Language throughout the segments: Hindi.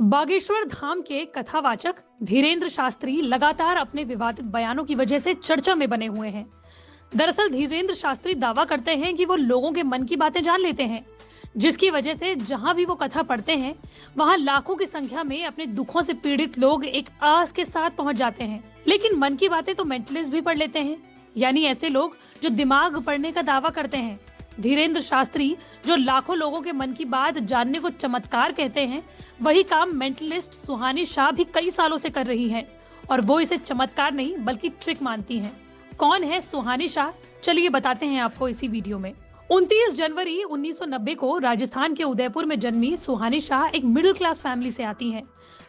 बागेश्वर धाम के कथावाचक धीरेन्द्र शास्त्री लगातार अपने विवादित बयानों की वजह से चर्चा में बने हुए हैं। दरअसल धीरेन्द्र शास्त्री दावा करते हैं कि वो लोगों के मन की बातें जान लेते हैं, जिसकी वजह से जहाँ भी वो कथा पढ़ते हैं, वहाँ लाखों की संख्या में अपने दुखों से पीड़ित लोग एक आस के साथ पहुँच जाते हैं। लेकिन मन की बातें तो मेंटलिस्ट भी पढ़ लेते हैं, यानी ऐसे लोग जो दिमाग पढ़ने का दावा करते हैं। धीरेन्द्र शास्त्री, जो लाखों लोगों के मन की बात जानने को चमत्कार कहते हैं, वही काम मेंटलिस्ट सुहानी शाह भी कई सालों से कर रही हैं, और वो इसे चमत्कार नहीं, बल्कि ट्रिक मानती हैं। कौन है सुहानी शाह? चलिए बताते हैं आपको इसी वीडियो में। 29 जनवरी 1990 को राजस्थान के उदयपुर में जन्मी सुहानी शाह एक मिडिल क्लास फैमिली से आती हैं।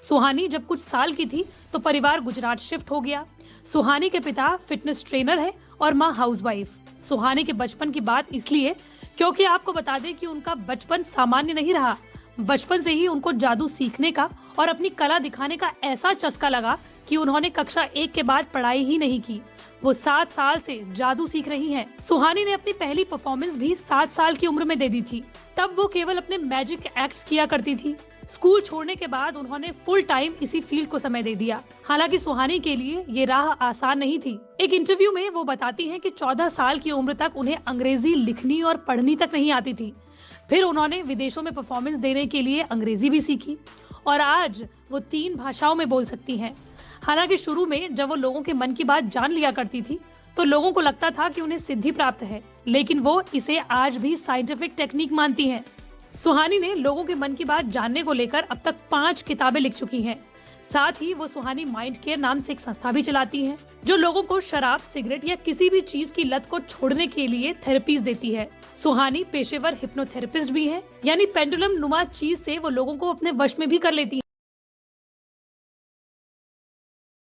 सुहानी जब कुछ साल की थी तो परिवार गुजरात शिफ्ट हो गया। सुहानी के पिता फिटनेस ट्रेनर है और माँ हाउसवाइफ। सुहानी के बचपन की बात इसलिए क्योंकि आपको बता दें कि उनका बचपन सामान्य नहीं रहा। बचपन से ही उनको जादू सीखने का और अपनी कला दिखाने का ऐसा चस्का लगा कि उन्होंने कक्षा एक के बाद पढ़ाई ही नहीं की। वो सात साल से जादू सीख रही हैं। सुहानी ने अपनी पहली परफॉर्मेंस भी सात साल की उम्र में दे दी थी। तब वो केवल अपने मैजिक एक्ट्स किया करती थी। स्कूल छोड़ने के बाद उन्होंने फुल टाइम इसी फ़ील्ड को समय दे दिया। हालाँकि सुहानी के लिए ये राह आसान नहीं थी। एक इंटरव्यू में वो बताती हैं कि 14 साल की उम्र तक उन्हें अंग्रेज़ी लिखनी और पढ़नी तक नहीं आती थी। फिर उन्होंने विदेशों में परफॉर्मेंस देने के लिए अंग्रेज़ी भी सीखी और आज वो तीन भाषाओं में बोल सकती हैं। हालाँकि शुरू में जब वो लोगों के मन की बात जान लिया करती थी तो लोगों को लगता था कि उन्हें सिद्धि प्राप्त है, लेकिन वो इसे आज भी साइंटिफिक टेक्निक मानती हैं। सुहानी ने लोगों के मन की बात जानने को लेकर अब तक पाँच किताबें लिख चुकी हैं। साथ ही वो सुहानी माइंड केयर नाम से एक संस्था भी चलाती हैं, जो लोगों को शराब, सिगरेट या किसी भी चीज़ की लत को छोड़ने के लिए थेरेपीज देती है। सुहानी पेशेवर हिप्नोथेरेपिस्ट भी है, यानी पेंडुलम नुमा चीज़ ऐसी वो लोगो को अपने वश में भी कर लेती है।